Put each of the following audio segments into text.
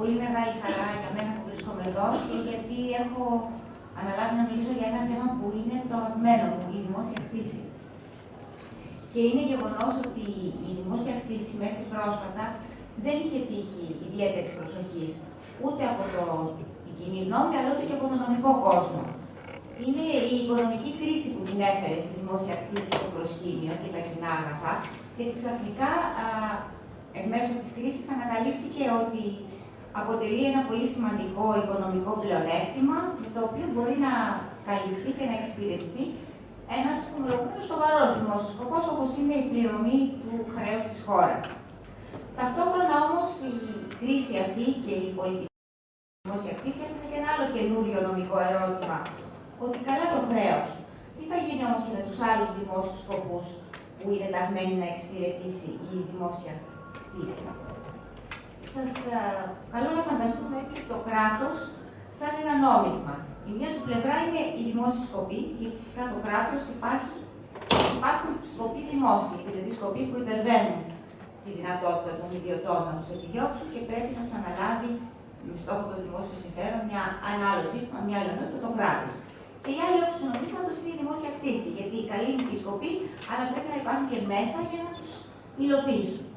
πολύ μεγάλη χαρά για μένα που βρίσκομαι εδώ και γιατί έχω αναλάβει να μιλήσω για ένα θέμα που είναι το αγαπημένο μου, η δημόσια κτήση. Και είναι γεγονός ότι η δημόσια κτήση μέχρι πρόσφατα δεν είχε τύχει ιδιαίτερης προσοχής ούτε από το, την κοινή γνώμη, αλλά ούτε και από τον νομικό κόσμο. Είναι η οικονομική κρίση που την έφερε τη δημόσια κτήση στο προσκήνιο και τα κοινά αγαθά, γιατί ξαφνικά εν μέσω της κρίσης ανακαλύφθηκε ότι αποτελεί ένα πολύ σημαντικό οικονομικό πλεονέκτημα, με το οποίο μπορεί να καλυφθεί και να εξυπηρετηθεί ένας σοβαρός δημόσιος σκοπός, όπως είναι η πληρωμή του χρέους της χώρας. Ταυτόχρονα όμως η κρίση αυτή και η πολιτική δημόσια κρίση έθεσε και ένα άλλο καινούριο νομικό ερώτημα. Ότι καλά το χρέος. Τι θα γίνει όμως και με τους άλλους δημόσιους σκοπούς που είναι ταγμένοι να εξυπηρετήσει η δημόσια κτήση. Σας καλώ να φανταστούμε έτσι το κράτος σαν ένα νόμισμα. Η μία του πλευρά είναι η δημόσια σκοπή, γιατί φυσικά το κράτος υπάρχει, υπάρχουν σκοποί δημόσιοι, δηλαδή σκοποί που υπερβαίνουν τη δυνατότητα των ιδιωτών να τους επιδιώξουν και πρέπει να τους αναλάβει με στόχο το δημόσιο συμφέρον μια, ένα άλλο σύστημα, μια άλλη ενότητα, το κράτος. Και η άλλη όψη του νομίσματος είναι η δημόσια κτήση, γιατί καλή είναι η σκοπή, αλλά πρέπει να υπάρχουν και μέσα για να τους υλοποιήσουν.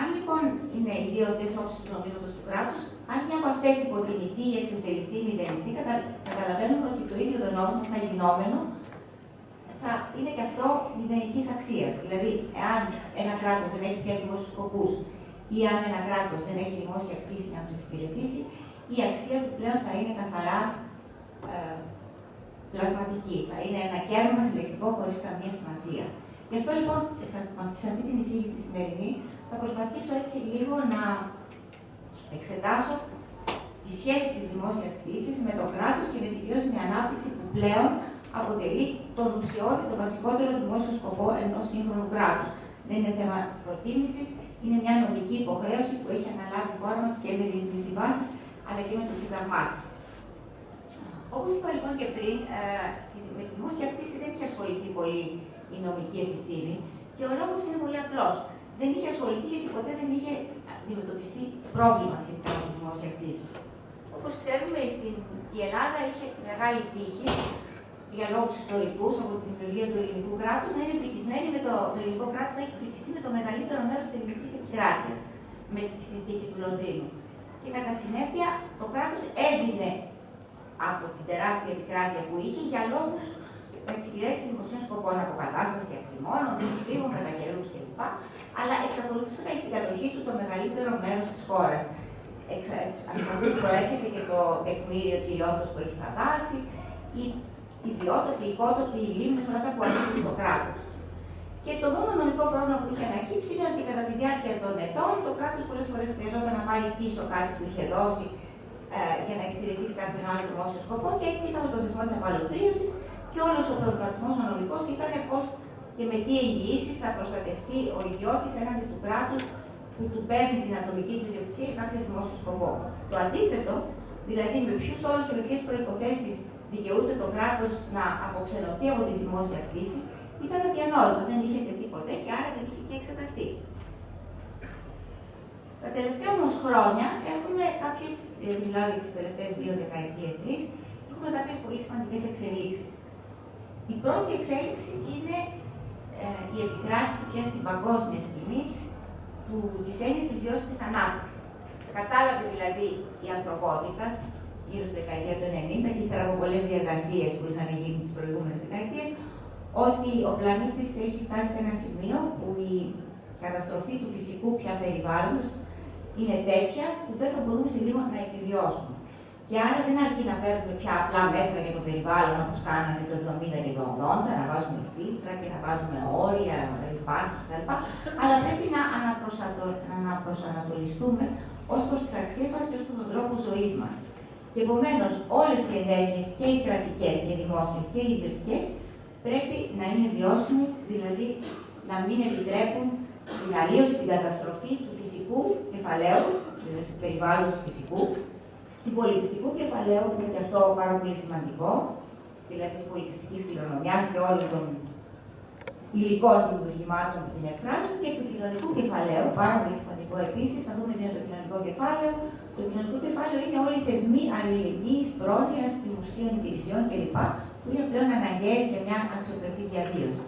Αν λοιπόν είναι οι δύο αυτές όψεις του νομίσματος του κράτους, αν μια από αυτές υποτιμηθεί ή εξευτελιστεί ή μηδενιστεί, κατα... καταλαβαίνουμε ότι το ίδιο το νόμισμα, σαν γινόμενο, θα είναι και αυτό μηδενικής αξίας. Δηλαδή, εάν ένα κράτος δεν έχει πια δημόσιους σκοπούς ή αν ένα κράτος δεν έχει δημόσια κτήση να τους εξυπηρετήσει, η αξία του πλέον θα είναι καθαρά ε, πλασματική. Θα είναι ένα κέρμα συλλεκτικό χωρίς καμία σημασία. Γι' αυτό λοιπόν, σε αυτή την εισήγηση τη σημερινή, θα προσπαθήσω έτσι λίγο να εξετάσω τη σχέση της δημόσιας κτήσης με το κράτος και με τη βιώσιμη ανάπτυξη που πλέον αποτελεί τον ουσιώδη, το βασικότερο δημόσιο σκοπό ενός σύγχρονου κράτους. Δεν είναι θέμα προτίμησης, είναι μια νομική υποχρέωση που έχει αναλάβει η χώρα μας και με διεθνείς συμβάσεις, αλλά και με το Σύνταγμά της. Όπως είπα λοιπόν και πριν, ε, με τη δημόσια κτήση δεν έχει ασχοληθεί πολύ η νομική επιστήμη και ο λόγος είναι πολύ απλός δεν είχε ασχοληθεί γιατί ποτέ δεν είχε αντιμετωπιστεί πρόβλημα σχετικά με τη δημόσια κτήση. Όπως ξέρουμε, στην, η Ελλάδα είχε τη μεγάλη τύχη για λόγους ιστορικούς από τη δημιουργία του ελληνικού κράτους να είναι πληκισμένη με το, το ελληνικό κράτος να έχει πληκιστεί με το μεγαλύτερο μέρος της ελληνικής επικράτειας με τη συνθήκη του Λονδίνου. Και κατά συνέπεια το κράτος έδινε από την τεράστια επικράτεια που είχε για λόγους εξυπηρέτηση δημοσίων σκοπών, αποκατάσταση ακτιμώνων, φύγων κατά καιρούς κλπ αλλά εξακολουθούσε να έχει στην κατοχή του το μεγαλύτερο μέρος της χώρας. Από αυτό προέρχεται και το τεκμήριο κυριόντο που έχει στα δάση, οι ιδιότοποι, οι οικότοποι, οι λίμνε, όλα αυτά που ανήκουν στο κράτος. Και το μόνο νομικό πρόβλημα που είχε ανακύψει είναι ότι κατά τη διάρκεια των ετών το κράτος πολλές φορές χρειαζόταν να πάρει πίσω κάτι που είχε δώσει ε, για να εξυπηρετήσει κάποιον άλλο δημόσιο σκοπό και έτσι είχαμε το θεσμό της απαλωτρίωσης και όλος ο προβληματισμό ο νομικός ήταν πώς και με τι εγγυήσεις θα προστατευτεί ο ιδιώτης έναντι του κράτους που του παίρνει την ατομική του ιδιοκτησία για κάποιο δημόσιο σκοπό. Το αντίθετο, δηλαδή με ποιους όρους και με ποιες προποθέσει δικαιούται το κράτος να αποξενωθεί από τη δημόσια κτήση, ήταν αδιανόητο. Δεν είχε τεθεί ποτέ και άρα δεν είχε και εξεταστεί. Τα τελευταία όμως χρόνια έχουμε κάποιες, ε, μιλάω για τις τελευταίες δύο δεκαετίες, τρεις, έχουμε κάποιες πολύ σημαντικές εξελίξεις. Η πρώτη εξέλιξη είναι ε, η επικράτηση πια στην παγκόσμια σκηνή του, της έννοιας της βιώσιμης ανάπτυξης. Κατάλαβε δηλαδή η ανθρωπότητα γύρω στη δεκαετία του 90 και ύστερα από πολλές διεργασίες που είχαν γίνει τις προηγούμενες δεκαετίες ότι ο πλανήτης έχει φτάσει σε ένα σημείο που η καταστροφή του φυσικού πια περιβάλλοντος είναι τέτοια που δεν θα μπορούμε σε λίγο να επιβιώσουμε. Και άρα δεν αρκεί να παίρνουμε πια απλά μέτρα για το περιβάλλον όπως κάνανε το 70 και το 80, να βάζουμε φίλτρα και να βάζουμε όρια, ρηπάνσει κτλ. Αλλά πρέπει να, να προσανατολιστούμε ως προς τις αξίες μας και ως προς τον τρόπο ζωής μας. Και επομένως όλες οι ενέργειες και οι κρατικές και οι δημόσιες και οι ιδιωτικές πρέπει να είναι βιώσιμες, δηλαδή να μην επιτρέπουν την αλλίωση, την καταστροφή του φυσικού κεφαλαίου, δηλαδή του περιβάλλοντος φυσικού, του πολιτιστικού κεφαλαίου, που είναι και αυτό πάρα πολύ σημαντικό, δηλαδή της πολιτιστικής κληρονομιάς και όλων των υλικών δημιουργημάτων που την εκφράζουν και του κοινωνικού κεφαλαίου, πάρα πολύ σημαντικό επίσης, θα δούμε τι είναι το κοινωνικό κεφάλαιο. Το κοινωνικό κεφάλαιο είναι όλοι οι θεσμοί αλληλεγγύης, πρόνοιας, δημοσίων υπηρεσιών κλπ. που είναι πλέον αναγκαίες για μια αξιοπρεπή διαβίωση.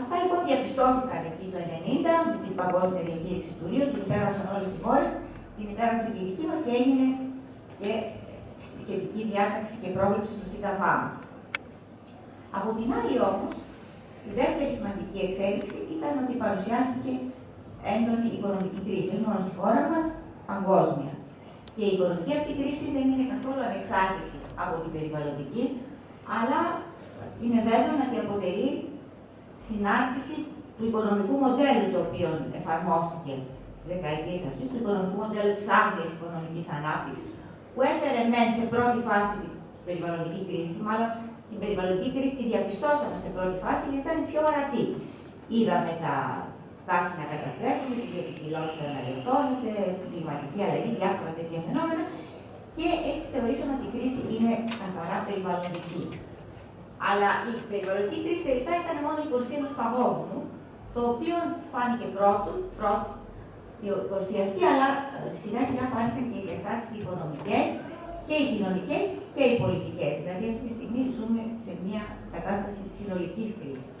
Αυτά λοιπόν διαπιστώθηκαν εκεί το 1990 με την παγκόσμια διακήρυξη του Ρίου, την υπέγραψαν όλες οι χώρες, την υπέγραψε και η δική μας και έγινε και σχετική διάταξη και πρόβλεψη στο ΣΥΤΑΒΑ Από την άλλη όμως, η δεύτερη σημαντική εξέλιξη ήταν ότι παρουσιάστηκε έντονη οικονομική κρίση, όχι μόνο στη χώρα μας, παγκόσμια. Και η οικονομική αυτή κρίση δεν είναι καθόλου ανεξάρτητη από την περιβαλλοντική, αλλά είναι βέβαιο ότι αποτελεί συνάρτηση του οικονομικού μοντέλου το οποίο εφαρμόστηκε στις δεκαετίες αυτές, του οικονομικού μοντέλου της άγριας οικονομικής ανάπτυξης, που έφερε μεν σε πρώτη φάση την περιβαλλοντική κρίση, μάλλον την περιβαλλοντική κρίση τη διαπιστώσαμε σε πρώτη φάση γιατί ήταν πιο ορατή. Είδαμε τα δάση να καταστρέφουν, τη βιοποικιλότητα να λιωτώνεται, κλιματική αλλαγή, διάφορα τέτοια φαινόμενα και έτσι θεωρήσαμε ότι η κρίση είναι καθαρά περιβαλλοντική. Αλλά η περιβαλλοντική κρίση τελικά ήταν μόνο η κορφή ενός παγόβουνου, το οποίο φάνηκε πρώτο, πρώτο η κορφή αυτή, αλλά ε, σιγά σιγά φάνηκαν και οι διαστάσεις οικονομικές και οι κοινωνικές και οι πολιτικές. Δηλαδή, αυτή τη στιγμή ζούμε σε μια κατάσταση συνολικής κρίσης.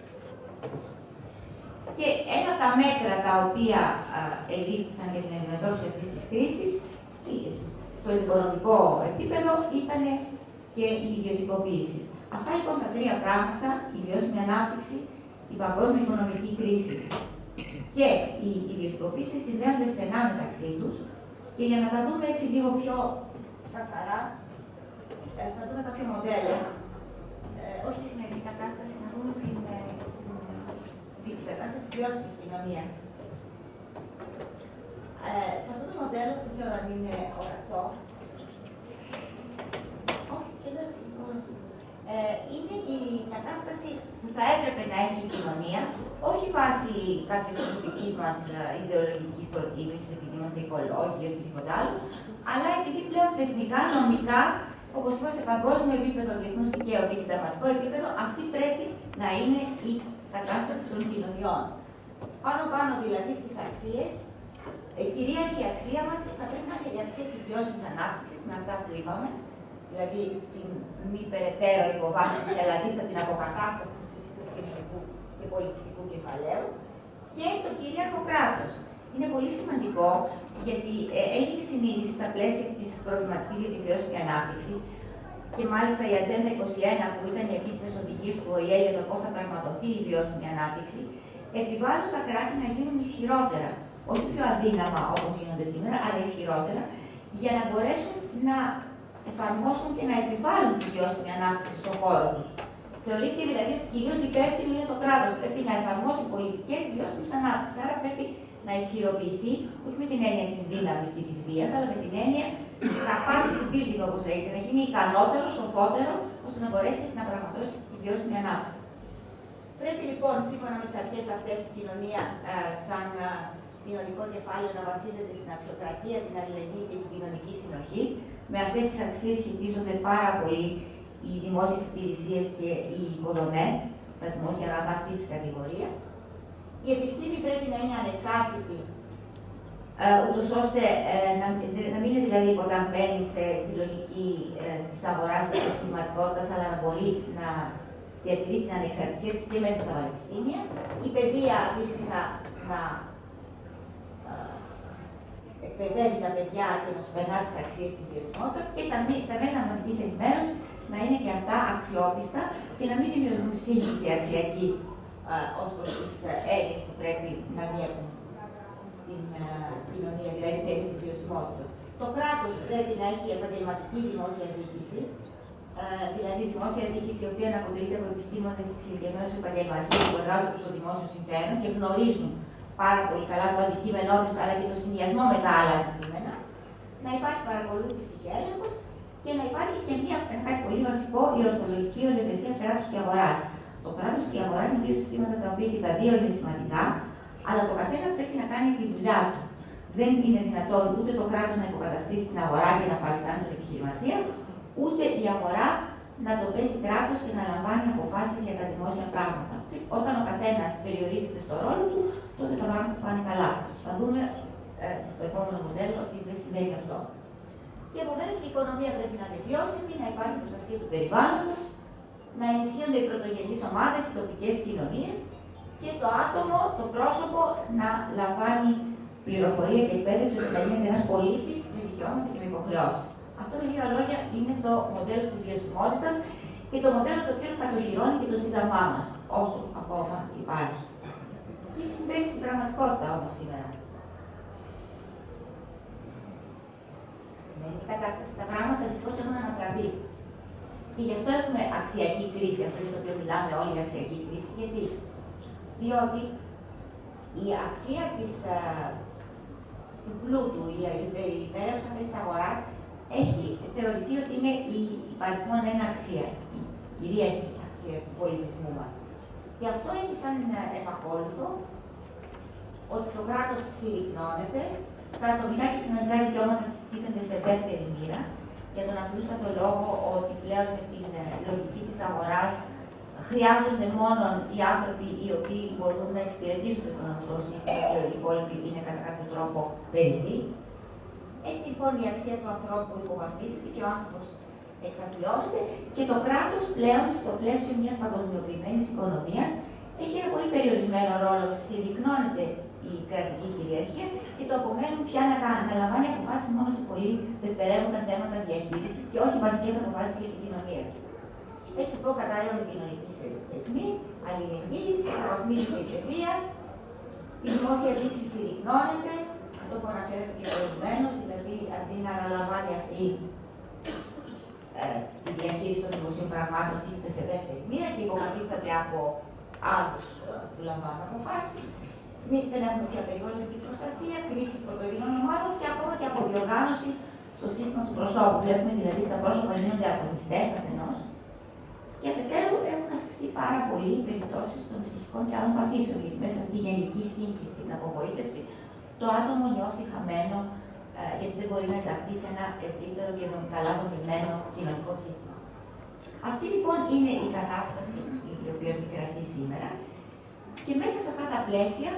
Και ένα από τα μέτρα τα οποία ελήφθησαν για την αντιμετώπιση αυτής της κρίσης στο οικονομικό επίπεδο ήταν και οι ιδιωτικοποίησει. Αυτά λοιπόν τα τρία πράγματα, η βιώσιμη ανάπτυξη, η παγκόσμια οικονομική κρίση και οι ιδιωτικοποίησεις συνδέονται στενά μεταξύ τους. Και για να τα δούμε έτσι λίγο πιο καθαρά, ε, θα δούμε κάποιο μοντέλο. Ε, όχι τη σημερινή κατάσταση, να δούμε την, ε, την, την κατάσταση της βιώσιμης κοινωνίας. Ε, σε αυτό το μοντέλο, δεν ξέρω αν είναι ορατό, ε, είναι η κατάσταση που θα έπρεπε να έχει η κοινωνία, όχι βάσει κάποια προσωπικής μας ε, ιδεολογικής προτίμησης, επειδή είμαστε οικολόγοι ή οτιδήποτε άλλο, αλλά επειδή πλέον θεσμικά, νομικά, όπως είπα σε παγκόσμιο επίπεδο, διεθνούς δικαίου και συνταγματικό επίπεδο, αυτή πρέπει να είναι η κατάσταση των κοινωνιών. Πάνω-πάνω δηλαδή στις αξίες, η ε, κυρίαρχη αξία μας θα πρέπει να είναι η αξία της βιώσιμης ανάπτυξης, με αυτά που είπαμε, δηλαδή την μη περαιτέρω υποβάθμιση, αλλά αντίθετα την αποκατάσταση του φυσικού, κοινωνικού και πολιτιστικού κεφαλαίου και το κυρίαρχο κράτος. Είναι πολύ σημαντικό γιατί ε, έγινε συνείδηση στα πλαίσια της προβληματικής για τη βιώσιμη ανάπτυξη και μάλιστα η Ατζέντα 21, που ήταν οι επίσημες οδηγίες του ΟΗΕ για το πώς θα πραγματοθεί η βιώσιμη ανάπτυξη, επιβάλλουν στα κράτη να γίνουν ισχυρότερα. Όχι πιο αδύναμα όπως γίνονται σήμερα, αλλά ισχυρότερα, για να μπορέσουν να εφαρμόσουν και να επιβάλλουν τη βιώσιμη ανάπτυξη στον χώρο τους. Θεωρείται δηλαδή ότι κυρίως υπεύθυνο είναι το κράτος. Πρέπει να εφαρμόσει πολιτικές βιώσιμης ανάπτυξης. Άρα πρέπει να ισχυροποιηθεί, όχι με την έννοια της δύναμης και της βίας, αλλά με την έννοια της capacity building, όπως λέγεται, να γίνει ικανότερος, σοφότερο, ώστε να μπορέσει να πραγματώσει τη βιώσιμη ανάπτυξη. Πρέπει λοιπόν, σύμφωνα με τις αρχές αυτές, η κοινωνία ε, σαν ε, κοινωνικό κεφάλαιο να βασίζεται στην αξιοκρατία, την αλληλεγγύη και την κοινωνική συνοχή, με αυτές τις αξίες σχετίζονται πάρα πολύ οι δημόσιες υπηρεσίες και οι υποδομές, τα δημόσια αγαθά αυτής της κατηγορίας. Η επιστήμη πρέπει να είναι ανεξάρτητη, ε, ούτως ώστε ε, να, να μην είναι δηλαδή υποταγμένη στη λογική ε, της αγοράς και της κλιματικότητας, αλλά να μπορεί να διατηρεί την ανεξαρτησία της και μέσα στα πανεπιστήμια. Η παιδεία αντίστοιχα να εκπαιδεύει τα παιδιά και να τους περνά τις αξίες της βιωσιμότητα και τα, τα μέσα μαζικής ενημέρωσης να είναι και αυτά αξιόπιστα και να μην δημιουργούν σύγχυση αξιακή ως προς τις έννοιες που πρέπει να διέπουν την α, κοινωνία, δηλαδή τις έννοιες της βιωσιμότητα. Το κράτος πρέπει να έχει επαγγελματική δημόσια διοίκηση, δηλαδή δημόσια διοίκηση η οποία να αποτελείται από επιστήμονες εξειδικευμένους επαγγελματίες που εργάζονται προ το δημόσιο συμφέρον και γνωρίζουν πάρα πολύ καλά το αντικείμενό τη αλλά και το συνδυασμό με τα άλλα αντικείμενα, να υπάρχει παρακολούθηση και έλεγχος και να υπάρχει και μια, κάτι πολύ βασικό, η ορθολογική οριοθεσία κράτους και αγοράς. Το κράτος και η αγορά είναι δύο συστήματα τα οποία και τα δύο είναι σημαντικά, αλλά το καθένα πρέπει να κάνει τη δουλειά του. Δεν είναι δυνατόν ούτε το κράτος να υποκαταστήσει την αγορά και να παριστάνει τον επιχειρηματία, ούτε η αγορά να το παίζει κράτος και να λαμβάνει αποφάσεις για τα δημόσια πράγματα. Όταν ο καθένας περιορίζεται στο ρόλο του, τότε τα πράγματα πάνε καλά. Θα δούμε ε, στο επόμενο μοντέλο ότι δεν συμβαίνει αυτό. Και επομένως η οικονομία πρέπει να είναι βιώσιμη, να υπάρχει προστασία του περιβάλλοντος, να ενισχύονται οι πρωτογενείς ομάδες, οι τοπικές κοινωνίες και το άτομο, το πρόσωπο να λαμβάνει πληροφορία και εκπαίδευση ώστε να γίνεται ένας πολίτης με δικαιώματα και με υποχρεώσεις. Αυτό με λίγα λόγια είναι το μοντέλο της βιωσιμότητας και το μοντέλο το οποίο κατοχυρώνει και το σύνταγμά μας, όσο ακόμα υπάρχει. Τι συμβαίνει στην πραγματικότητα όμως σήμερα; Σημαίνει η κατάσταση στα πράγματα δυστυχώς έχουν ανατραπεί. Και γι' αυτό έχουμε αξιακή κρίση, αυτό για το οποίο μιλάμε όλοι για αξιακή κρίση. Γιατί, διότι η αξία της, uh, του πλούτου, η, η υπέρευση της αγοράς έχει θεωρηθεί ότι είναι η υπαριθμόν ένα αξία, η κυρίαρχη αξία του πολιτισμού μας. Και αυτό έχει σαν επακόλουθο ότι το κράτος συρρυκνώνεται, τα ατομικά και κοινωνικά δικαιώματα τίθενται σε δεύτερη μοίρα, για τον απλούστατο λόγο ότι πλέον με την ε, λογική της αγοράς χρειάζονται μόνο οι άνθρωποι οι οποίοι μπορούν να εξυπηρετήσουν το οικονομικό σύστημα και οι υπόλοιποι είναι κατά κάποιο τρόπο περιττοί. Έτσι λοιπόν η αξία του ανθρώπου υποβαθμίζεται και ο άνθρωπος εξαθλιώνεται και το κράτος πλέον στο πλαίσιο μιας παγκοσμιοποιημένης οικονομίας έχει ένα πολύ περιορισμένο ρόλο. Συρρυκνώνεται η κρατική κυριαρχία και το απομένουν πια να, να λαμβάνει αποφάσεις μόνο σε πολύ δευτερεύοντα θέματα διαχείρισης και όχι βασικές αποφάσεις για την κοινωνία του. Έτσι λοιπόν κατάλληλα οι κοινωνικοί θεσμοί, αλληλεγγύης, αναβαθμίζεται η παιδεία, η δημόσια δείξη συρρυκνώνεται, αυτό που αναφέρεται και προηγουμένως, δηλαδή αντί να αναλαμβάνει αυτή ε, τη διαχείριση των δημοσίων πραγμάτων, τίθεται σε δεύτερη μοίρα και υποκαθίσταται από άλλους ε, που λαμβάνουν αποφάσεις. Δεν έχουμε πια περιβαλλοντική προστασία, κρίση πρωτογενών ομάδων και ακόμα και αποδιοργάνωση στο σύστημα του προσώπου. Βλέπουμε δηλαδή ότι τα πρόσωπα γίνονται ατομιστές αφενός και αφετέρου έχουν αυξηθεί πάρα πολύ οι περιπτώσεις των ψυχικών και άλλων παθήσεων. Γιατί μέσα στη γενική σύγχυση και την απογοήτευση, το άτομο νιώθει χαμένο, ε, γιατί δεν μπορεί να ενταχθεί σε ένα ευρύτερο και καλά δομημένο κοινωνικό σύστημα. Αυτή λοιπόν είναι η κατάσταση η οποία επικρατεί σήμερα. Και μέσα σε αυτά τα πλαίσια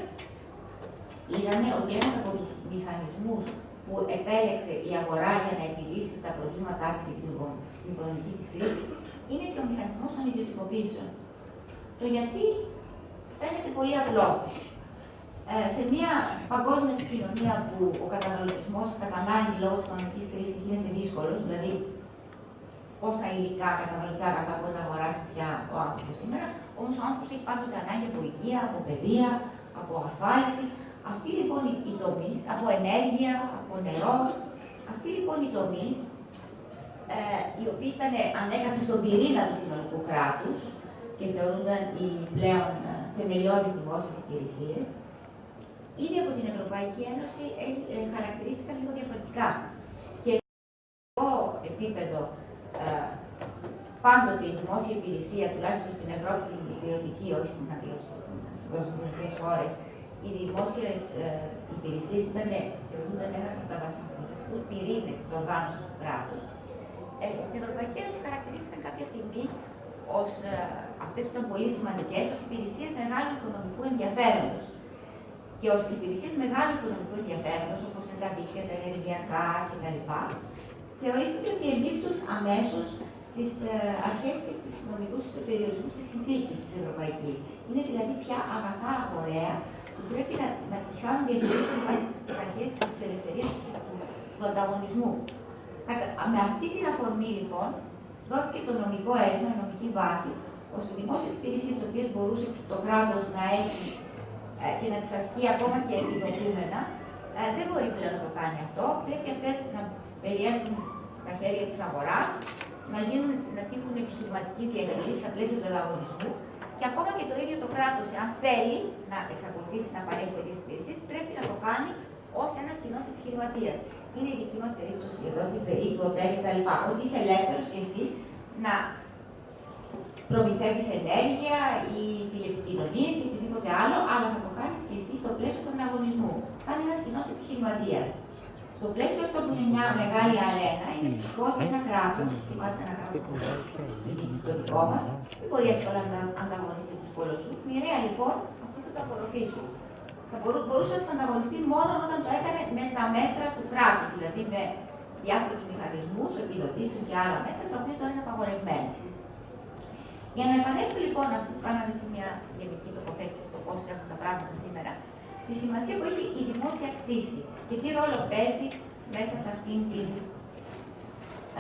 είδαμε ότι ένας από τους μηχανισμούς που επέλεξε η αγορά για να επιλύσει τα προβλήματά της και την οικονομική της κρίση είναι και ο μηχανισμός των ιδιωτικοποίησεων. Το γιατί φαίνεται πολύ απλό. Ε, σε μια παγκόσμια κοινωνία που ο καταναλωτισμός κατά ανάγκη λόγω της οικονομικής κρίσης γίνεται δύσκολος, δηλαδή πόσα υλικά, καταναλωτικά αγαθά μπορεί να αγοράσει πια ο άνθρωπος σήμερα, όμως ο άνθρωπος έχει πάντοτε ανάγκη από υγεία, από παιδεία, από ασφάλιση. Αυτοί λοιπόν οι τομείς, από ενέργεια, από νερό, αυτοί λοιπόν οι τομείς ε, οι οποίοι ήταν ανέκαθεν στον πυρήνα του κοινωνικού κράτους και θεωρούνταν οι πλέον ε, θεμελιώδεις δημόσιες υπηρεσίες, ήδη από την Ευρωπαϊκή Ένωση ε, χαρακτηρίστηκαν λίγο διαφορετικά. Και στο επίπεδο ε, πάντοτε η δημόσια υπηρεσία, τουλάχιστον στην Ευρώπη την υπηρετική, όχι στην στις παγκοσμιακέ χώρες, οι δημόσιες ε, υπηρεσίες θεωρούνταν ένας από τα βασικούς πυρήνες της οργάνωσης του κράτους ε, στην Ευρωπαϊκή Ένωση χαρακτηρίστηκαν κάποια στιγμή ως ε, αυτές που ήταν πολύ σημαντικές, ως υπηρεσίες μεγάλου οικονομικού ενδιαφέροντος. Και ως υπηρεσίες μεγάλου οικονομικού ενδιαφέροντος, όπως είναι τα δίκτυα, τα ενεργειακά κτλ., θεωρήθηκε ότι εμπίπτουν αμέσως στις ε, αρχές και στις νομικούς περιορισμούς της συνθήκης της Ευρωπαϊκής. Είναι δηλαδή πια αγαθά αγοραία που πρέπει να, να τη χάνουν διαχειρίσουν βάσει τις αρχές της ελευθερίας του, του ανταγωνισμού. Με αυτή την αφορμή, λοιπόν, δόθηκε το νομικό αίτημα, η νομική βάση, ώστε δημόσιες υπηρεσίες, τι οποίες μπορούσε το κράτος να έχει ε, και να τι ασκεί ακόμα και επιδοτούμενα, ε, δεν μπορεί πλέον να το κάνει αυτό. Πρέπει αυτές να περιέχουν στα χέρια της αγοράς, να, γίνουν, να τύχουν επιχειρηματικής διαχείρισης στα πλαίσια του ανταγωνισμού και ακόμα και το ίδιο το κράτος, αν θέλει να εξακολουθήσει να παρέχει τέτοιες υπηρεσίες, πρέπει να το κάνει ως ένας κοινός επιχειρηματίας είναι η δική μας περίπτωση εδώ, της ΔΕΗ, του ΟΤΕ κτλ. Ότι είσαι ελεύθερος και εσύ να προμηθεύεις ενέργεια ή τηλεπικοινωνίες ή οτιδήποτε άλλο, αλλά θα το κάνει και εσύ στο πλαίσιο του ανταγωνισμού, σαν ένας κοινός επιχειρηματίας. Στο πλαίσιο αυτό που είναι μια μεγάλη αρένα, είναι φυσικό ότι ένα κράτος, και μάλιστα ένα κράτος το δικό μας, δεν μπορεί εύκολα να ανταγωνιστεί τους κολοσσού. Μοιραία λοιπόν αυτοί θα το απορροφήσουν. Θα μπορούσε να τους ανταγωνιστεί μόνο όταν το έκανε με τα μέτρα του κράτους, δηλαδή με διάφορους μηχανισμούς, επιδοτήσεων και άλλα μέτρα, τα οποία τώρα είναι απαγορευμένα. Για να επανέλθω λοιπόν, αφού κάναμε έτσι μια γενική τοποθέτηση στο πώς έχουν τα πράγματα σήμερα, στη σημασία που έχει η δημόσια κτήση και τι ρόλο παίζει μέσα σε αυτήν την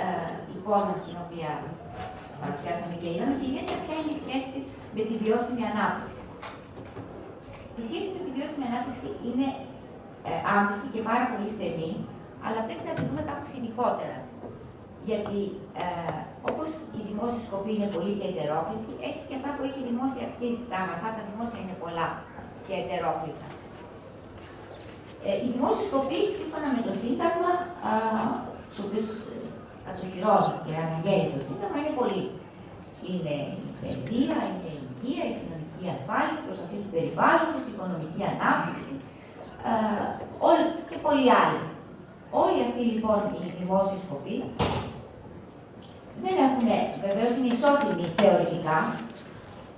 ε, εικόνα την οποία παρουσιάσαμε και είδαμε και ιδιαίτερα ποια είναι η σχέση της με τη βιώσιμη ανάπτυξη. Η σχέση με τη βιώσιμη ανάπτυξη είναι ε, άμεση και πάρα πολύ στενή, αλλά πρέπει να τη δούμε κάπως γενικότερα. Γιατί ε, όπως η δημόσια σκοπή είναι πολύ και ετερόκλητη, έτσι και αυτά που έχει η δημόσια κτήση, τα αγαθά τα δημόσια είναι πολλά και ετερόκλητα. Ε, η δημόσια σκοπή, σύμφωνα με το Σύνταγμα, του οποίους ε, κατοχυρώνει και αναγγέλει το Σύνταγμα, είναι πολύ. Είναι η παιδεία, είναι η υγεία, η κοινωνική ασφάλιση, η προστασία του περιβάλλοντος, η οικονομική ανάπτυξη ε, όλοι και πολλοί άλλοι. Όλοι αυτοί λοιπόν οι δημόσιοι σκοποί δεν έχουν, βεβαίως είναι ισότιμοι θεωρητικά,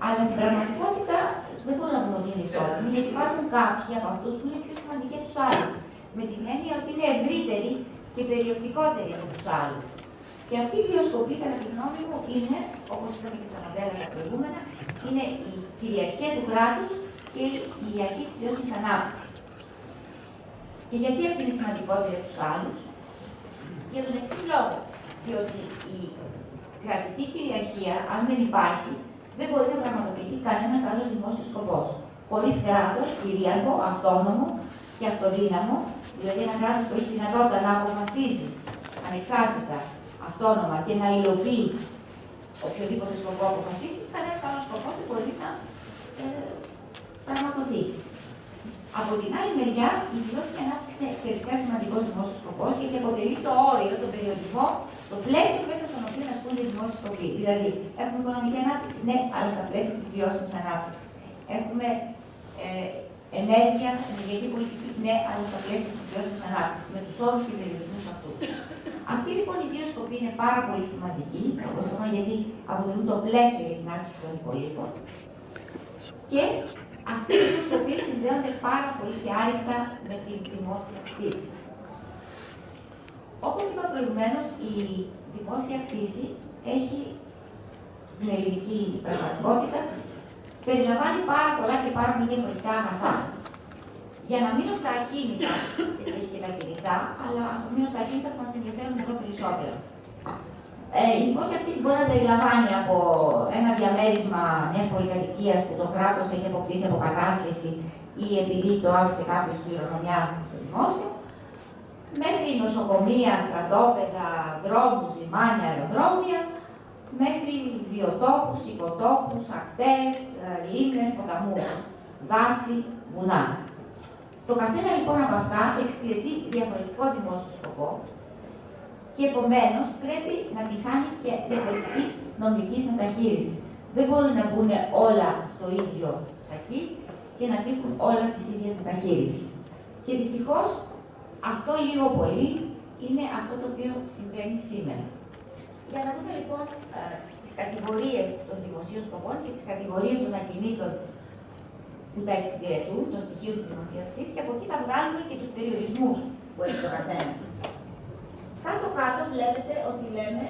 αλλά στην πραγματικότητα δεν μπορούμε να πούμε ότι είναι ισότιμοι, γιατί υπάρχουν κάποιοι από αυτούς που είναι πιο σημαντικοί από τους άλλους. Με την έννοια ότι είναι ευρύτεροι και περιοπτικότεροι από τους άλλους. Και αυτή η δύο σκοπή, κατά τη γνώμη μου, είναι, όπως είπαμε και στα μοντέλα τα προηγούμενα, είναι η κυριαρχία του κράτους και η αρχή της βιώσιμης ανάπτυξης. Και γιατί αυτή είναι σημαντικότερη από τους άλλους, για τον εξής λόγο. Διότι η κρατική κυριαρχία, αν δεν υπάρχει, δεν μπορεί να πραγματοποιηθεί κανένας άλλος δημόσιος σκοπός. Χωρίς κράτος, κυρίαρχο, αυτόνομο και αυτοδύναμο, δηλαδή ένα κράτος που έχει δυνατότητα να αποφασίζει ανεξάρτητα, αυτόνομα και να υλοποιεί οποιοδήποτε σκοπό αποφασίσει, κανένας άλλος σκοπός δεν μπορεί να ε, πραγματοθεί. Από την άλλη μεριά, η βιώσιμη ανάπτυξη είναι εξαιρετικά σημαντικό δημόσιο σκοπό, γιατί αποτελεί το όριο, τον περιορισμό, το πλαίσιο μέσα στον οποίο ασκούνται οι δημόσιοι σκοποί. Δηλαδή, έχουμε οικονομική ανάπτυξη, ναι, αλλά στα πλαίσια της βιώσιμης ανάπτυξης. Έχουμε ε, ενέργεια, ενεργειακή πολιτική, ναι, αλλά στα πλαίσια της βιώσιμης ανάπτυξης, με τους όρους και περιορισμούς αυτού. Αυτοί λοιπόν οι δύο σκοποί είναι πάρα πολύ σημαντικοί, όπως είπαμε, γιατί αποτελούν το πλαίσιο για την άσκηση των υπολείπων. Και αυτοί οι δύο σκοποί συνδέονται πάρα πολύ και άρρηκτα με τη δημόσια κτήση. Όπως είπα προηγουμένως, η δημόσια κτήση έχει στην ελληνική πραγματικότητα περιλαμβάνει πάρα πολλά και πάρα πολύ διαφορετικά αγαθά. Για να μείνω στα ακίνητα, γιατί έχει και τα κινητά, αλλά ας μείνω στα ακίνητα που μας ενδιαφέρουν εδώ περισσότερο. Ε, η δημόσια κτήση μπορεί να περιλαμβάνει από ένα διαμέρισμα μιας πολυκατοικίας που το κράτος έχει αποκτήσει από κατάσχεση ή επειδή το άφησε κάποιος κληρονομιά στο δημόσιο, μέχρι νοσοκομεία, στρατόπεδα, δρόμους, λιμάνια, αεροδρόμια, μέχρι βιοτόπους, οικοτόπους, ακτές, ε, λίμνες, ποταμού, δάση, βουνά. Το καθένα λοιπόν από αυτά εξυπηρετεί διαφορετικό δημόσιο σκοπό και επομένως πρέπει να τη χάνει και διαφορετική νομικής μεταχείρισης. Δεν μπορούν να μπουν όλα στο ίδιο σακί και να τύχουν όλα της ίδιας μεταχείρισης. Και δυστυχώς αυτό λίγο πολύ είναι αυτό το οποίο συμβαίνει σήμερα. Για να δούμε λοιπόν ε, τις κατηγορίες των δημοσίων σκοπών και τις κατηγορίες των ακινήτων που τα εξυπηρετούν, το στοιχείο της δημοσίας και από εκεί θα βγάλουμε και τους περιορισμούς που έχει το καθένα. Κάτω-κάτω βλέπετε ότι λέμε,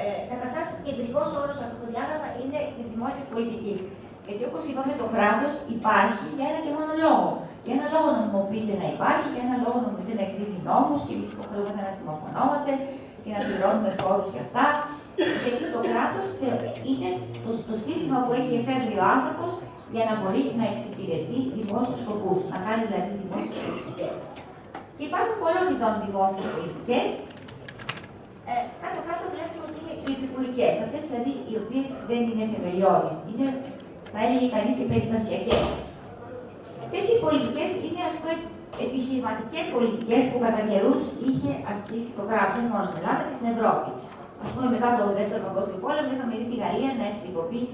ε, καταρχάς, κεντρικός όρος σε αυτό το διάγραμμα είναι της δημόσιας πολιτικής. Γιατί όπως είπαμε, το κράτος υπάρχει για ένα και μόνο λόγο. Για ένα λόγο νομιμοποιείται να υπάρχει, για ένα λόγο νομιμοποιείται να εκδίδει νόμους και εμείς υποχρεούμαστε να συμμορφωνόμαστε και να πληρώνουμε φόρους για αυτά. Γιατί το κράτος είναι το, το σύστημα που έχει εφεύρει ο άνθρωπος για να μπορεί να εξυπηρετεί δημόσιους σκοπούς, να κάνει δηλαδή δημόσιες πολιτικές. Και υπάρχουν πολλών ειδών δημόσιε πολιτικέ. Ε, Κάτω-κάτω βλέπουμε ότι είναι οι επικουρικές, αυτές δηλαδή οι οποίες δεν είναι θεμελιώδεις. Είναι, θα έλεγε κανείς, οι περιστασιακές. Τέτοιες πολιτικές είναι, ας πούμε, επιχειρηματικές πολιτικές που κατά καιρούς είχε ασκήσει το κράτος, όχι μόνο στην Ελλάδα και στην Ευρώπη. Α πούμε, μετά το Δεύτερο Παγκόσμιο Πόλεμο, είχαμε δει τη Γαλλία να εθνικοποιεί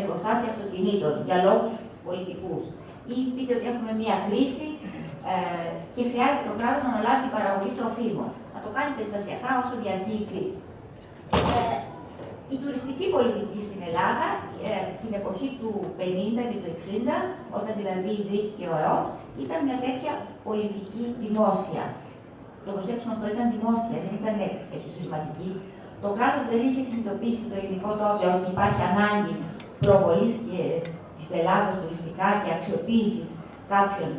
εργοστάσια αυτοκινήτων για λόγους πολιτικούς. Ή πείτε ότι έχουμε μία κρίση ε, και χρειάζεται το κράτος να αναλάβει την παραγωγή τροφίμων. Να το κάνει περιστασιακά όσο διαρκεί η κρίση. Ε, η τουριστική πολιτική στην Ελλάδα, ε, την εποχή του 50 και του 60, όταν δηλαδή ιδρύθηκε ο ΕΟΤ, ήταν μια τέτοια πολιτική δημόσια. Το προσέξουμε αυτό ήταν δημόσια, δεν ήταν επιχειρηματική. Το κράτος δεν είχε συνειδητοποιήσει το ελληνικό τότε ότι υπάρχει ανάγκη προβολής της Ελλάδα τουριστικά και αξιοποίησης κάποιων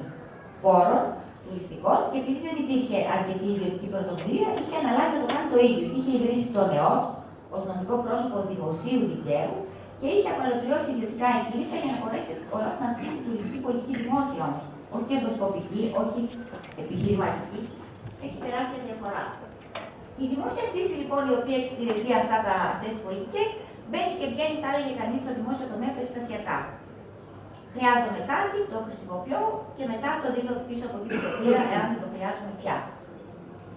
πόρων τουριστικών και επειδή δεν υπήρχε αρκετή ιδιωτική πρωτοβουλία, είχε αναλάβει να το κάνει το ίδιο. Είχε ιδρύσει το ΕΟΤ, ως νομικό πρόσωπο δημοσίου δικαίου και είχε απαλωτριώσει ιδιωτικά εγχείρηματα για να μπορέσει να ασκήσει τουριστική πολιτική δημόσια όμως. Όχι κερδοσκοπική, όχι επιχειρηματική. Έχει τεράστια διαφορά. Η δημόσια κτήση λοιπόν η οποία εξυπηρετεί αυτά τα, αυτές τις πολιτικές μπαίνει και βγαίνει, θα έλεγε κανείς, στο δημόσιο τομέα περιστασιακά. Χρειάζομαι κάτι, το χρησιμοποιώ και μετά το δίνω πίσω από εκεί το πήρα, εάν δεν το χρειάζομαι πια.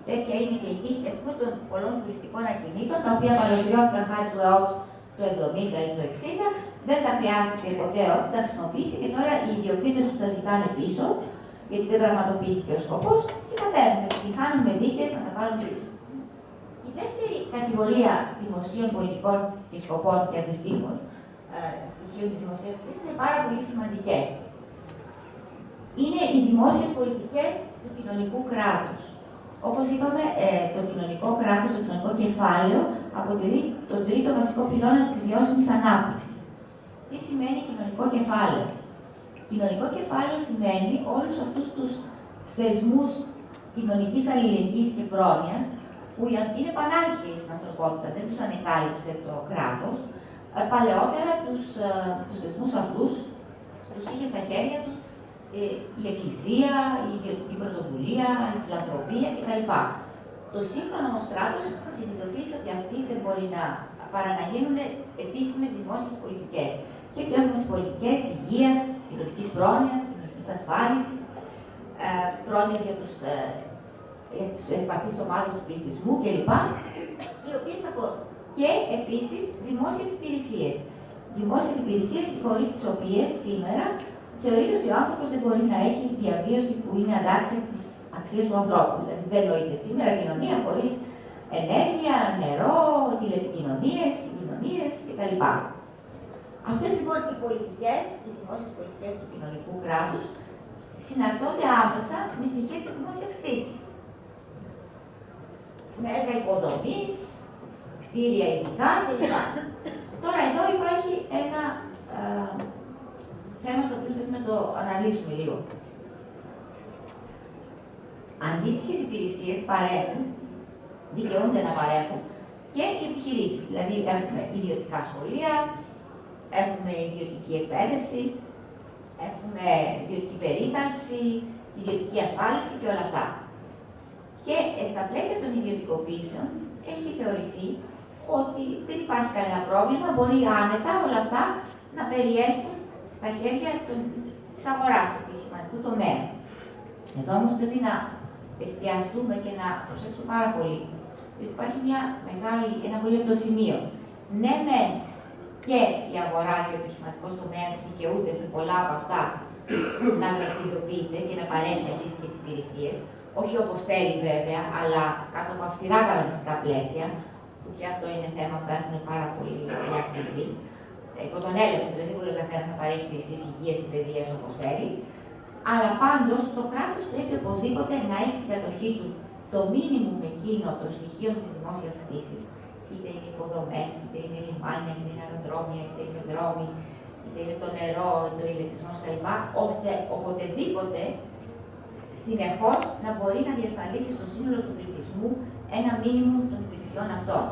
Τέτοια είναι και η τύχη πούμε, των πολλών τουριστικών ακινήτων, τα οποία παροδριώθηκαν χάρη του ΕΟΤ το 70 ή το 60, δεν τα χρειάστηκε ποτέ ΕΟΤ, τα χρησιμοποιήσει και τώρα οι ιδιοκτήτες τους τα ζητάνε πίσω, γιατί δεν πραγματοποιήθηκε ο σκοπός και τα παίρνουν. Επιτυχάνουν με δίκες να τα πάρουν πίσω. Η δεύτερη κατηγορία δημοσίων πολιτικών και σκοπών και αντιστοίχων ε, στοιχείων τη δημοσία κρίση είναι πάρα πολύ σημαντικές. Είναι οι δημόσιες πολιτικές του κοινωνικού κράτους. Όπως είπαμε, ε, το κοινωνικό κράτος, το κοινωνικό κεφάλαιο αποτελεί τον τρίτο βασικό πυλώνα της βιώσιμης ανάπτυξης. Τι σημαίνει κοινωνικό κεφάλαιο; Κοινωνικό κεφάλαιο σημαίνει όλους αυτούς τους θεσμούς κοινωνικής αλληλεγγύης και πρόνοιας που είναι πανάρχιοι στην ανθρωπότητα, δεν τους ανεκάλυψε το κράτος. Ε, παλαιότερα τους τους θεσμούς αυτούς τους είχε στα χέρια τους ε, η Εκκλησία, η ιδιωτική πρωτοβουλία, η φιλανθρωπία κτλ. Το σύγχρονο όμως κράτος συνειδητοποίησε ότι αυτοί δεν μπορεί να παρά να γίνουν επίσημες δημόσιες πολιτικές. Και έτσι έχουμε τις πολιτικές υγείας, κοινωνικής πρόνοιας, κοινωνικής ασφάλισης, ε, πρόνοια για τους ε, ευπαθείς ομάδες του πληθυσμού κλπ. Οι οποίες απο... και επίσης δημόσιες υπηρεσίες. Δημόσιες υπηρεσίες χωρίς τις οποίες σήμερα θεωρείται ότι ο άνθρωπος δεν μπορεί να έχει διαβίωση που είναι αντάξια της αξίας του ανθρώπου. Δηλαδή δεν νοείται σήμερα κοινωνία χωρίς ενέργεια, νερό, τηλεπικοινωνίες, συγκοινωνίες κτλ. Αυτές λοιπόν οι πολιτικές, οι δημόσιες πολιτικές του κοινωνικού κράτους, συναρτώνται άμεσα με στοιχεία της δημόσιας κτήση. Με έργα υποδομής, κτίρια ειδικά κλπ. Τώρα εδώ υπάρχει ένα ε, θέμα το οποίο πρέπει να το αναλύσουμε λίγο. Αντίστοιχες υπηρεσίες παρέχουν, δικαιούνται να παρέχουν και οι επιχειρήσεις. Δηλαδή έχουμε ιδιωτικά σχολεία, έχουμε ιδιωτική εκπαίδευση, έχουμε ιδιωτική περίθαλψη, ιδιωτική ασφάλιση και όλα αυτά. Και στα πλαίσια των ιδιωτικοποιήσεων έχει θεωρηθεί ότι δεν υπάρχει κανένα πρόβλημα, μπορεί άνετα όλα αυτά να περιέλθουν στα χέρια της αγοράς του επιχειρηματικού τομέα. Εδώ όμως πρέπει να εστιαστούμε και να προσέξουμε πάρα πολύ, διότι υπάρχει μια μεγάλη, ένα πολύ λεπτό σημείο. Ναι, με και η αγορά και ο επιχειρηματικός τομέας δικαιούνται σε πολλά από αυτά να δραστηριοποιείται και να παρέχει αντίστοιχες υπηρεσίες, όχι όπως θέλει βέβαια, αλλά κάτω από αυστηρά κανονιστικά πλαίσια, που και αυτό είναι θέμα που θα έχουν πάρα πολύ ελάχιστη υπό τον έλεγχο, δηλαδή μπορεί ο καθένας να παρέχει υπηρεσίες υγείας ή παιδείας όπως θέλει. Αλλά πάντως το κράτος πρέπει οπωσδήποτε να έχει στην κατοχή του το μήνυμο εκείνο των στοιχείων της δημόσιας κτήση, είτε είναι υποδομές, είτε είναι λιμάνια, είτε είναι αεροδρόμια, είτε είναι δρόμοι, είτε είναι το νερό, είτε ο ηλεκτρισμό κλπ. ώστε οποτεδήποτε συνεχώς να μπορεί να διασφαλίσει στο σύνολο του πληθυσμού ένα μήνυμο των υπηρεσιών αυτών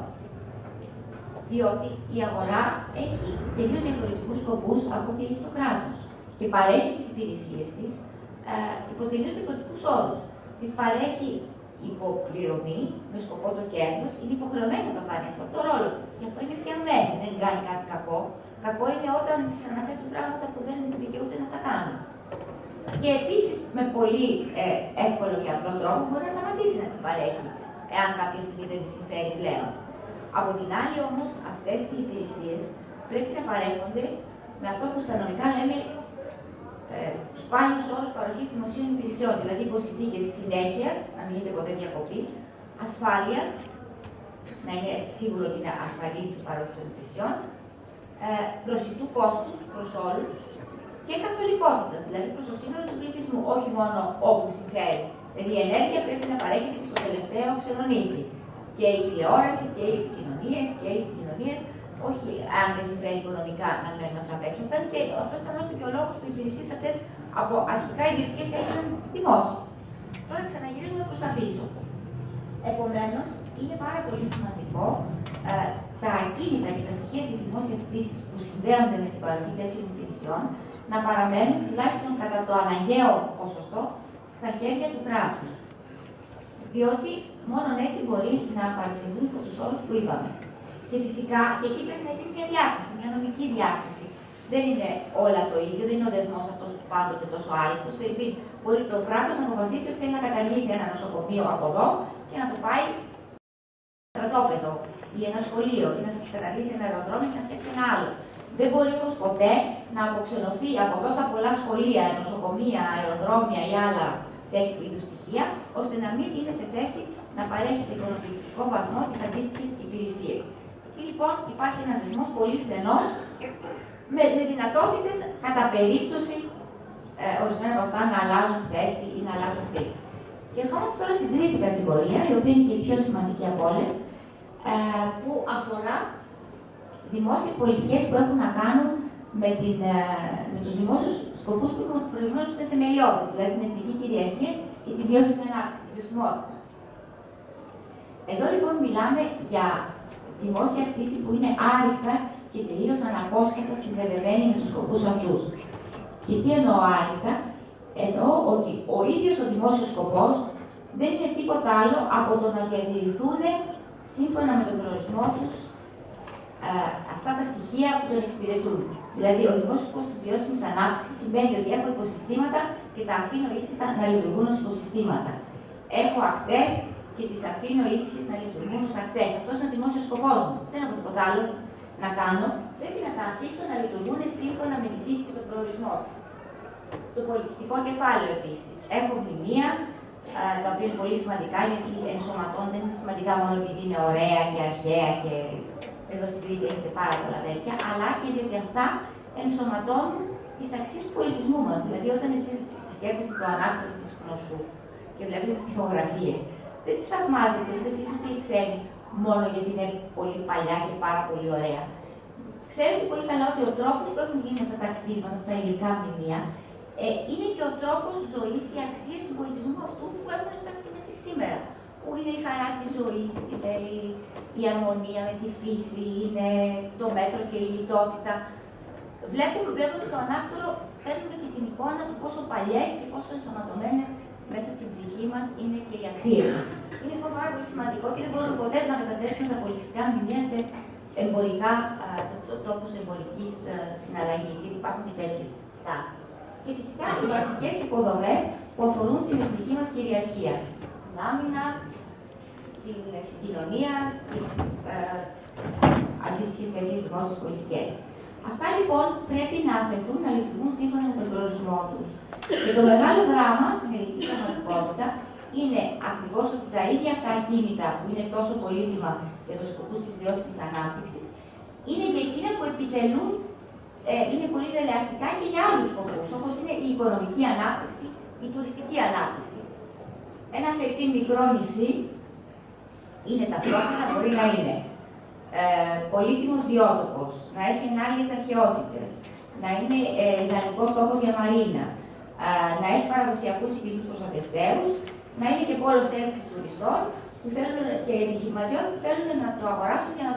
διότι η αγορά έχει τελείως διαφορετικούς σκοπούς από ό,τι έχει το κράτος και παρέχει τις υπηρεσίες της ε, υπό τελείως διαφορετικούς όρους. Τις παρέχει υποπληρωμή με σκοπό το κέρδος, είναι υποχρεωμένη να το κάνει αυτό το ρόλο της. Γι' αυτό είναι φτιαγμένη, δεν κάνει κάτι κακό. Κακό είναι όταν της αναθέτουν πράγματα που δεν δικαιούται να τα κάνουν. Και επίσης με πολύ ε, εύκολο και απλό τρόπο μπορεί να σταματήσει να τις παρέχει, εάν κάποια στιγμή δεν τη συμφέρει πλέον. Από την άλλη όμως αυτές οι υπηρεσίες πρέπει να παρέχονται με αυτό που στα νομικά λέμε ε, σπάνιου όρου παροχής δημοσίων υπηρεσιών, δηλαδή υποσυνθήκε συνέχειας, να μην γίνεται ποτέ διακοπή, ασφάλειας, να είναι σίγουρο ότι είναι ασφαλής η παροχή των υπηρεσιών, ε, προσιτού κόστους προς όλους και καθολικότητας, δηλαδή προς το σύνολο του πληθυσμού, όχι μόνο όπου συμφέρει. Δηλαδή η ενέργεια πρέπει να παρέχεται και στο τελευταίο ξενονήσι. Και η τηλεόραση και οι επικοινωνίες και οι συγκοινωνίες, όχι αν δεν συμφέρει οικονομικά να μένουν αυτά απ' έξω. και αυτός ήταν και ο λόγος που οι υπηρεσίες αυτές από αρχικά ιδιωτικές έγιναν δημόσιες. Τώρα ξαναγυρίζουμε προς τα πίσω. Επομένως, είναι πάρα πολύ σημαντικό ε, τα ακίνητα και τα στοιχεία της δημόσιας κρίση που συνδέονται με την παροχή τέτοιων υπηρεσιών να παραμένουν τουλάχιστον κατά το αναγκαίο ποσοστό στα χέρια του κράτους. Διότι μόνο έτσι μπορεί να παρουσιαστούν υπό τους όρους που είπαμε. Και φυσικά και εκεί πρέπει να γίνει μια διάκριση, μια νομική διάκριση. Δεν είναι όλα το ίδιο, δεν είναι ο δεσμός αυτός που πάντοτε τόσο άρρητο. Δηλαδή, μπορεί το κράτος να αποφασίσει ότι θέλει να καταργήσει ένα νοσοκομείο από εδώ και να το πάει στρατόπεδο ή ένα σχολείο ή να καταργήσει ένα αεροδρόμιο και να φτιάξει ένα άλλο. Δεν μπορεί όμως ποτέ να αποξενωθεί από τόσα πολλά σχολεία, νοσοκομεία, αεροδρόμια ή άλλα τέτοιου είδους στοιχεία, ώστε να μην είναι σε θέση να παρέχει σε ικανοποιητικό βαθμό τις αντίστοιχες υπηρεσίες. Εκεί λοιπόν υπάρχει ένας δεσμός πολύ στενός με, με δυνατότητες κατά περίπτωση ε, ορισμένα από αυτά να αλλάζουν θέση ή να αλλάζουν χρήση. Και ερχόμαστε τώρα στην τρίτη κατηγορία, η οποία είναι και η πιο σημαντική από όλες, ε, που αφορά δημόσιες πολιτικές που έχουν να κάνουν με, την, ε, με τους δημόσιους σκοπούς που έχουν προηγουμένως είναι θεμελιώδες, δηλαδή την εθνική κυριαρχία και τη βιώσιμη ανάπτυξη, τη βιωσιμότητα. Εδώ λοιπόν μιλάμε για δημόσια κτήση που είναι άρρηκτα και τελείως αναπόσπαστα συνδεδεμένη με τους σκοπούς αυτούς. Και τι εννοώ άρρηκτα, εννοώ ότι ο ίδιος ο δημόσιος σκοπός δεν είναι τίποτα άλλο από το να διατηρηθούν σύμφωνα με τον προορισμό τους ε, αυτά τα στοιχεία που τον εξυπηρετούν. Δηλαδή, ο δημόσιος σκοπό της βιώσιμης ανάπτυξης σημαίνει ότι έχω οικοσυστήματα και τα αφήνω ήσυχα να λειτουργούν ως οικοσυστήματα. Έχω ακτές και τις αφήνω ήσυχε να λειτουργούν ως ακτές. Αυτός είναι ο δημόσιος σκοπός μου. Δεν έχω τίποτα άλλο να κάνω. Πρέπει να τα αφήσω να λειτουργούν σύμφωνα με τη φύση και τον προορισμό του. Το πολιτιστικό κεφάλαιο επίσης. Έχω μνημεία, τα οποία είναι πολύ σημαντικά γιατί ενσωματώνται, δεν είναι σημαντικά μόνο επειδή είναι ωραία και αρχαία και εδώ στην Κρήτη έχετε πάρα πολλά τέτοια, αλλά και διότι αυτά ενσωματώνουν τις αξίες του πολιτισμού μας. Δηλαδή, όταν εσείς σκέφτεστε το ανάκτορο της γνωσού και βλέπετε τις τοιχογραφίε, δεν τις θαυμάζετε ούτε εσεί ούτε οι ξένοι μόνο γιατί είναι πολύ παλιά και πάρα πολύ ωραία. Ξέρετε πολύ καλά ότι ο τρόπος που έχουν γίνει αυτά τα κτίσματα, αυτά τα υλικά μνημεία, ε, είναι και ο τρόπος ζωής, οι αξίες του πολιτισμού αυτού που έχουν φτάσει μέχρι σήμερα. Που είναι η χαρά της ζωής, είναι η, η αρμονία με τη φύση, είναι το μέτρο και η λιτότητα. Βλέπουμε, βλέποντας το ανάκτορο, παίρνουμε και την εικόνα του πόσο παλιές και πόσο ενσωματωμένες μέσα στην ψυχή μας είναι και οι αξίες Είναι λοιπόν πάρα πολύ σημαντικό και δεν μπορούμε ποτέ να μετατρέψουμε τα πολιτιστικά μνημεία σε εμπορικά, σε τόπους εμπορικής συναλλαγής, γιατί υπάρχουν και τέτοιες τάσεις. Και φυσικά οι βασικές υποδομές που αφορούν την εθνική μας κυριαρχία. Την άμυνα, την συγκοινωνία, την ε, αντίστοιχε τέτοιε δημόσιες πολιτικές. Αυτά λοιπόν πρέπει να αφαιθούν να λειτουργούν σύμφωνα με τον προορισμό τους. Και το μεγάλο δράμα στην ελληνική πραγματικότητα είναι ακριβώς ότι τα ίδια αυτά κίνητα που είναι τόσο πολύτιμα για τους σκοπούς της βιώσιμης ανάπτυξης, είναι και εκείνα που επιτελούν, ε, είναι πολύ δελεαστικά και για άλλους σκοπούς, όπως είναι η οικονομική ανάπτυξη, η τουριστική ανάπτυξη. Ένα φερτή μικρό νησί είναι ταυτόχρονα, μπορεί να είναι ε, πολύτιμος βιότοπος, να έχει ενάλλειες αρχαιότητες, να είναι ε, ιδανικός τόπος για μαρίνα, ε, να έχει παραδοσιακούς συγκεκριμένους προστατευτέρους, να είναι και πόλος έλξης τουριστών που θέλουν, και επιχειρηματιών που θέλουν να το αγοράσουν και να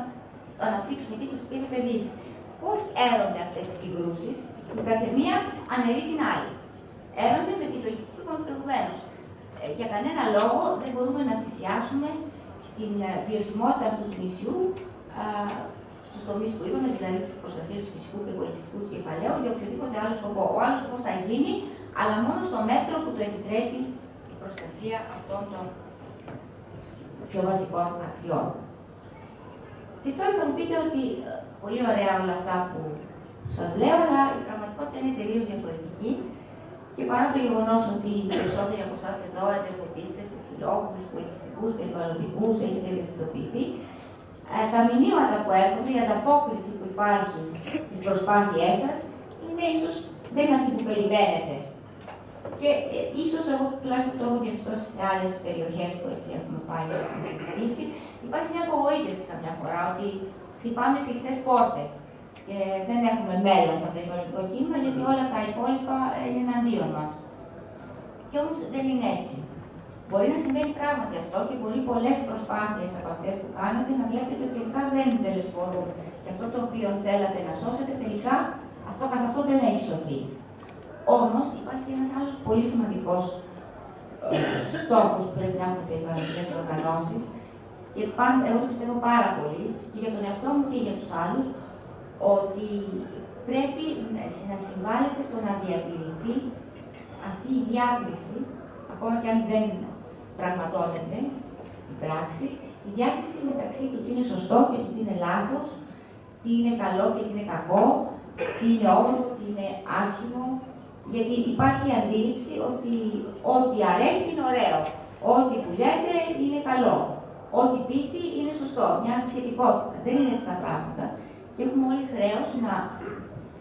αναπτύξουν εκεί τουριστικές επενδύσεις. Πώς έρονται αυτές οι συγκρούσεις, που καθεμία αναιρεί την άλλη. Έρονται με τη λογική που είπαμε προηγουμένω. Ε, για κανένα λόγο δεν μπορούμε να θυσιάσουμε την ε, βιωσιμότητα αυτού του νησιού στους τομείς που είπαμε, δηλαδή της προστασίας του φυσικού και πολιτιστικού κεφαλαίου, για οποιοδήποτε άλλο σκοπό. Ο άλλος σκοπός θα γίνει, αλλά μόνο στο μέτρο που το επιτρέπει η προστασία αυτών των πιο βασικών αξιών. Και τώρα θα μου πείτε ότι ε, πολύ ωραία όλα αυτά που σας λέω, αλλά η πραγματικότητα είναι τελείως διαφορετική. Και παρά το γεγονός ότι οι περισσότεροι από εσάς εδώ ενεργοποιήσετε σε συλλόγους, πολιτιστικού, περιβαλλοντικούς, έχετε ευαισθητοποιηθεί, ε, τα μηνύματα που έρχονται, η ανταπόκριση που υπάρχει στις προσπάθειές σας είναι ίσως δεν είναι αυτή που περιμένετε. Και ε, ίσως εγώ τουλάχιστον το έχω διαπιστώσει σε άλλες περιοχές που έτσι έχουμε πάει και έχουμε συζητήσει, υπάρχει μια απογοήτευση καμιά φορά ότι χτυπάμε κλειστές πόρτες και δεν έχουμε μέλλον στο περιβαλλοντικό κίνημα γιατί όλα τα υπόλοιπα είναι εναντίον μας. Και όμως δεν είναι έτσι. Μπορεί να συμβαίνει πράγματι αυτό και μπορεί πολλές προσπάθειες από αυτές που κάνετε να βλέπετε ότι τελικά δεν τελεσφορούν. Και αυτό το οποίο θέλατε να σώσετε, τελικά αυτό καθ' αυτό δεν έχει σωθεί. Όμως υπάρχει ένας άλλος πολύ σημαντικός ε, στόχος που πρέπει να έχουν οι περιβαλλοντικές οργανώσεις και πάντα, εγώ το πιστεύω πάρα πολύ και για τον εαυτό μου και για τους άλλους, ότι πρέπει να συμβάλλεται στο να διατηρηθεί αυτή η διάκριση, ακόμα και αν δεν πραγματώνεται η πράξη, η διάκριση μεταξύ του τι είναι σωστό και του τι είναι λάθος, τι είναι καλό και τι είναι κακό, τι είναι όμορφο, τι είναι άσχημο, γιατί υπάρχει η αντίληψη ότι ό,τι αρέσει είναι ωραίο, ό,τι πουλιέται είναι καλό, ό,τι πείθει είναι σωστό, μια σχετικότητα. Δεν είναι έτσι τα πράγματα. Και έχουμε όλοι χρέος να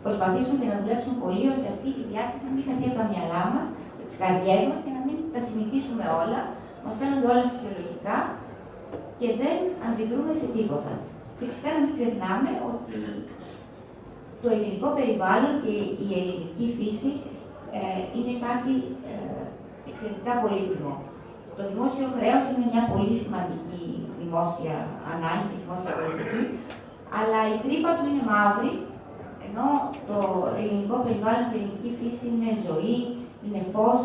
προσπαθήσουμε και να δουλέψουμε πολύ ώστε αυτή η διάκριση να μην χαθεί από τα μυαλά μας, τις καρδιές μας και να μην τα συνηθίσουμε όλα. Μας φαίνονται όλα φυσιολογικά και δεν αντιδρούμε σε τίποτα. Και φυσικά να μην ξεχνάμε ότι το ελληνικό περιβάλλον και η ελληνική φύση ε, είναι κάτι ε, εξαιρετικά πολύτιμο. Το δημόσιο χρέος είναι μια πολύ σημαντική δημόσια ανάγκη και δημόσια πολιτική, αλλά η τρύπα του είναι μαύρη, ενώ το ελληνικό περιβάλλον και η ελληνική φύση είναι ζωή, είναι φως,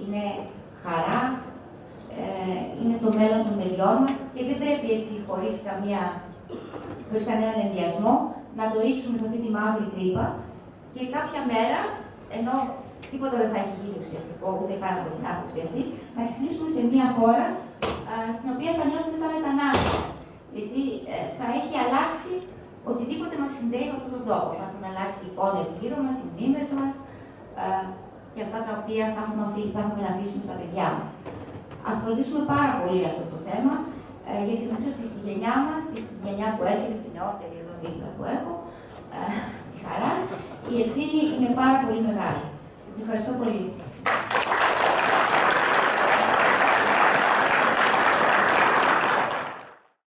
είναι χαρά, ε, είναι το μέλλον των παιδιών μας και δεν πρέπει έτσι χωρίς, καμία, χωρίς κανέναν ενδιασμό να το ρίξουμε σε αυτή τη μαύρη τρύπα και κάποια μέρα, ενώ τίποτα δεν θα έχει γίνει ουσιαστικό, ούτε καν από την άποψη αυτή, να ξυπνήσουμε σε μια χώρα α, στην οποία θα νιώθουμε σαν μετανάστες. Γιατί ε, θα έχει αλλάξει οτιδήποτε μας συνδέει με αυτόν τον τόπο. Θα έχουν αλλάξει οι εικόνες γύρω μας, οι μνήμες μας ε, και αυτά τα οποία θα έχουμε, θα έχουμε να αφήσουμε στα παιδιά μας. Α φροντίσουμε πάρα πολύ αυτό το θέμα, ε, γιατί νομίζω ότι στη γενιά μας και στη γενιά που έρχεται, την νεότερη εδώ δίπλα που έχω, ε, τη χαρά, η ευθύνη είναι πάρα πολύ μεγάλη. Σας ευχαριστώ πολύ.